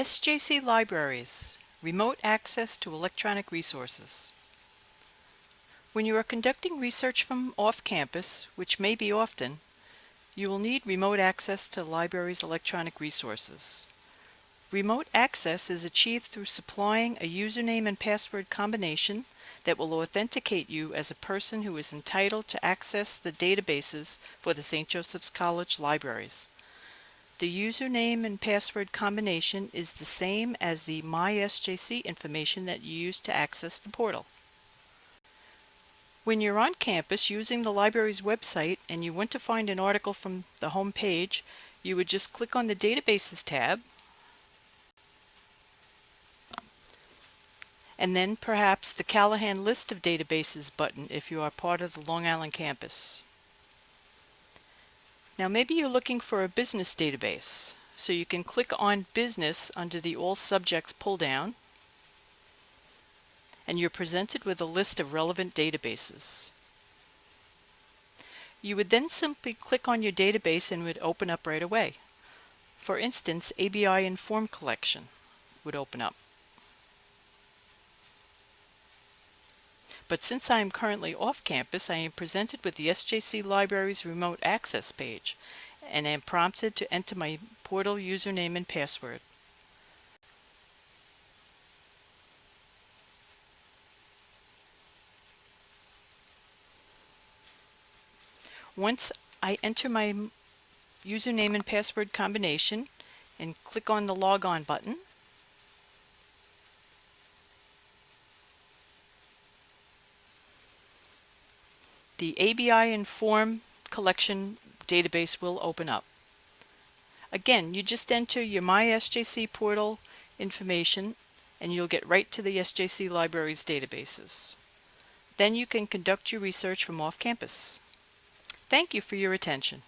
SJC Libraries Remote Access to Electronic Resources When you are conducting research from off-campus, which may be often, you will need remote access to library's electronic resources. Remote access is achieved through supplying a username and password combination that will authenticate you as a person who is entitled to access the databases for the St. Joseph's College libraries. The username and password combination is the same as the MySJC information that you use to access the portal. When you're on campus using the library's website and you want to find an article from the home page, you would just click on the Databases tab and then perhaps the Callahan List of Databases button if you are part of the Long Island campus. Now maybe you're looking for a business database. So you can click on Business under the All Subjects pull-down and you're presented with a list of relevant databases. You would then simply click on your database and would open up right away. For instance, ABI Inform Collection would open up. But since I am currently off campus, I am presented with the SJC Library's remote access page and am prompted to enter my portal username and password. Once I enter my username and password combination and click on the log on button, the ABI Inform collection database will open up. Again, you just enter your MySJC portal information and you'll get right to the SJC Libraries databases. Then you can conduct your research from off campus. Thank you for your attention.